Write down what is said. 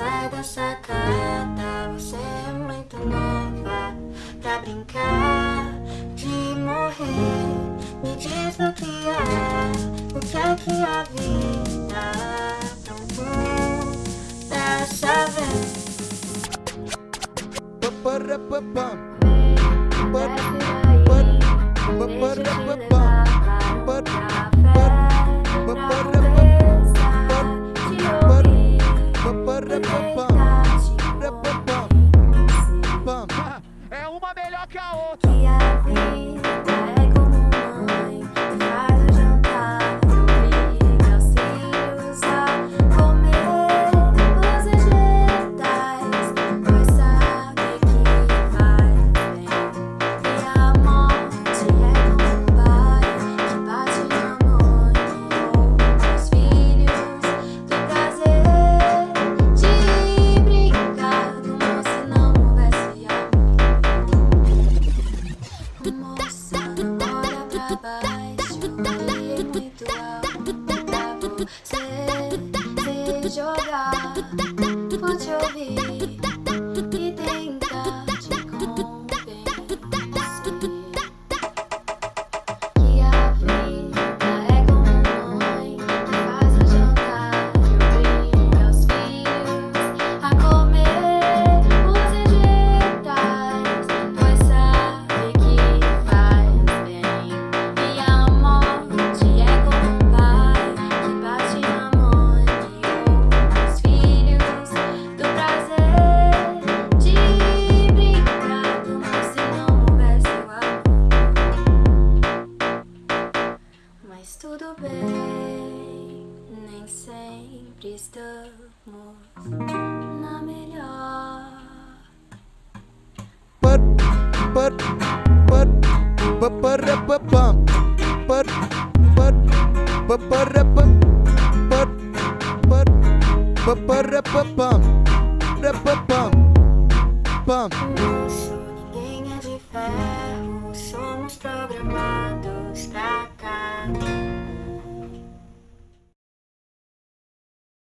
sai da sacada Você é muito nova pra brincar De morrer, me desbloquear é, O que é que a vida procura dessa vez? Parece aí, deixa eu te levar para muito amor. nem sempre estamos na melhor. Ninguém é de ferro, somos programados pra.